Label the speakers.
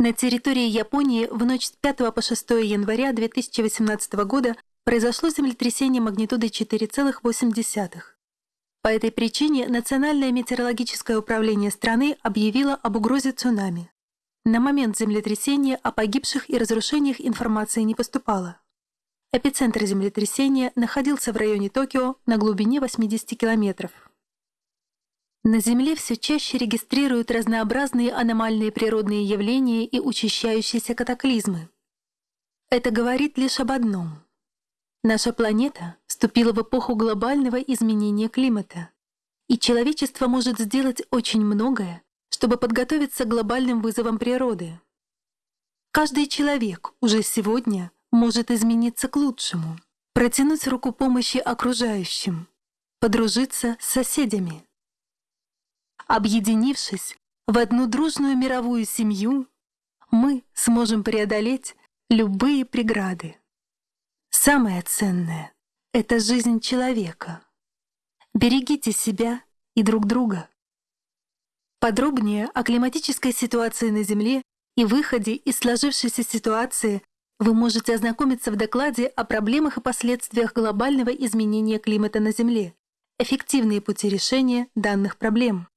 Speaker 1: На территории Японии в ночь с 5 по 6 января 2018 года произошло землетрясение магнитудой 4,8. По этой причине Национальное метеорологическое управление страны объявило об угрозе цунами. На момент землетрясения о погибших и разрушениях информации не поступало. Эпицентр землетрясения находился в районе Токио на глубине 80 километров. На Земле все чаще регистрируют разнообразные аномальные природные явления и учащающиеся катаклизмы. Это говорит лишь об одном. Наша планета вступила в эпоху глобального изменения климата, и человечество может сделать очень многое, чтобы подготовиться к глобальным вызовам природы. Каждый человек уже сегодня может измениться к лучшему, протянуть руку помощи окружающим, подружиться с соседями. Объединившись в одну дружную мировую семью, мы сможем преодолеть любые преграды. Самое ценное — это жизнь человека. Берегите себя и друг друга. Подробнее о климатической ситуации на Земле и выходе из сложившейся ситуации вы можете ознакомиться в докладе о проблемах и последствиях глобального изменения климата на Земле, эффективные пути решения данных проблем.